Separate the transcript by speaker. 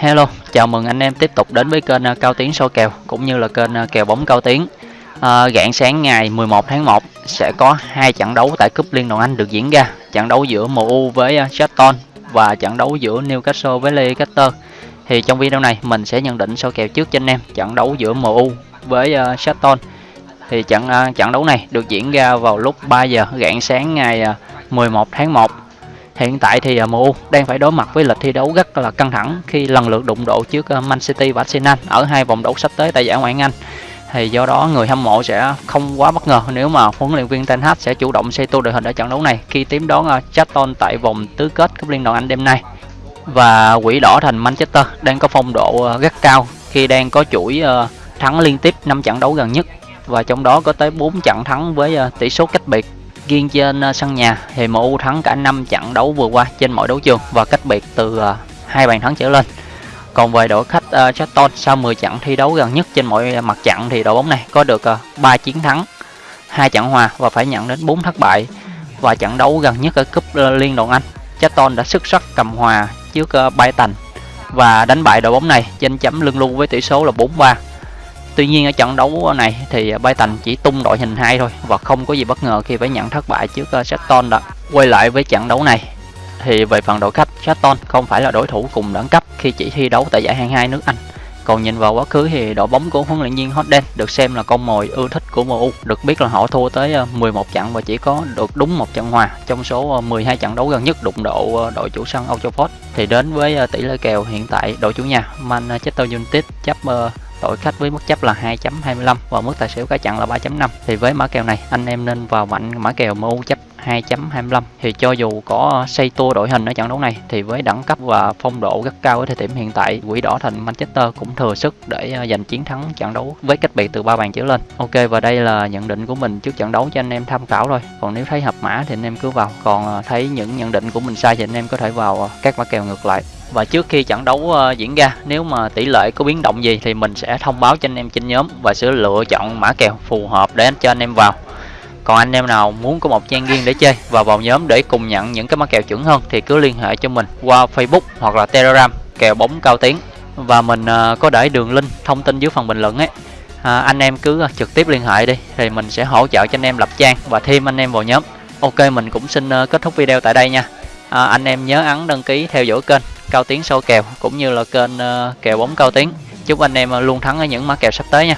Speaker 1: Hello, chào mừng anh em tiếp tục đến với kênh à, Cao Tiến soi kèo cũng như là kênh à, kèo bóng Cao Tiến. À, rạng sáng ngày 11 tháng 1 sẽ có hai trận đấu tại cúp Liên đoàn Anh được diễn ra. Trận đấu giữa MU với à, uh, Charlton và trận đấu giữa Newcastle với Leicester. Thì trong video này mình sẽ nhận định soi kèo trước cho anh em trận đấu giữa MU với uh, Charlton. Thì trận trận đấu này được diễn ra vào lúc 3 giờ rạng sáng ngày 11 tháng 1 Hiện tại thì à, MU đang phải đối mặt với lịch thi đấu rất là căng thẳng khi lần lượt đụng độ trước à, Man City và Arsenal ở hai vòng đấu sắp tới tại giải Ngoại hạng Anh. Thì do đó người hâm mộ sẽ không quá bất ngờ nếu mà huấn luyện viên Ten Hag sẽ chủ động xây tua đội hình ở trận đấu này khi tiếp đón à, Charlton tại vòng tứ kết cúp Liên đoàn Anh đêm nay. Và quỷ đỏ thành Manchester đang có phong độ rất cao khi đang có chuỗi thắng liên tiếp 5 trận đấu gần nhất và trong đó có tới 4 trận thắng với tỷ số cách biệt riêng trên ờ, sân nhà thì MU thắng cả 5 trận đấu vừa qua trên mọi đấu trường và cách biệt từ ờ, hai bàn thắng trở lên còn về đội khách ờ, uh, Charlton sau 10 trận thi đấu gần nhất trên mọi mặt trận thì đội bóng này có được uh, 3 chiến thắng, hai trận hòa và phải nhận đến 4 thất bại. Và trận đấu gần nhất ở cúp uh, Liên đoàn Anh, Charlton đã xuất sắc cầm hòa trước uh, Brighton và đánh bại đội bóng này trên chấm lưng lưu với tỷ số là 4-3. Tuy nhiên ở trận đấu này thì Brighton chỉ tung đội hình hai thôi và không có gì bất ngờ khi phải nhận thất bại trước ờ, Southampton đó. Quay lại với trận đấu này thì về phần đội khách Southampton không phải là đối thủ cùng đẳng cấp khi chỉ thi đấu tại giải hạng 2 nước Anh. Còn nhìn vào quá khứ thì đội bóng của huấn luyện viên Hodden được xem là con mồi ưa thích của MU. Được biết là họ thua tới ờ, 11 trận và chỉ có được đúng một trận hòa trong số ờ, 12 trận đấu gần nhất đụng độ đội chủ sân Old Trafford. Thì đến với tỷ lệ kèo hiện tại, đội chủ nhà Manchester United chấp đội khách với mức chấp là 2.25 và mức tài xỉu cá chặn là 3.5 thì với mã kèo này, anh em nên vào mạnh mã kèo MU chấp 2.25 thì cho dù có xây tua đội hình ở trận đấu này, thì với đẳng cấp và phong độ rất cao ở thời điểm hiện tại, quỷ đỏ thành Manchester cũng thừa sức để ờ, giành chiến thắng trận đấu với cách biệt từ ba bàn trở lên. Ok, và đây là nhận định của mình trước trận đấu cho anh em tham khảo thôi còn nếu thấy hợp mã thì anh em cứ vào. Còn ờ, thấy những nhận định của mình sai thì anh em có thể vào ờ, các mã kèo ngược lại. Và trước khi trận đấu diễn ra, nếu mà tỷ lệ có biến động gì thì mình sẽ thông báo cho anh em trên nhóm và sẽ lựa chọn mã kèo phù hợp để cho anh em vào còn anh em nào muốn có một trang riêng để chơi và vào nhóm để cùng nhận những cái mã kèo chuẩn hơn thì cứ liên hệ cho mình qua Facebook hoặc là Telegram kèo bóng cao tiếng. Và mình uh, có để đường link thông tin dưới phần bình luận ấy. À, anh em cứ ờ, trực tiếp liên hệ đi thì mình sẽ hỗ trợ cho anh em lập trang và thêm anh em vào nhóm. Ok mình cũng xin uh, kết thúc video tại đây nha. À, anh em nhớ ấn đăng ký theo dõi kênh cao tiến sâu kèo cũng như là kênh uh, kèo bóng cao tiến chúc anh em luôn thắng ở những mã kèo sắp tới nha.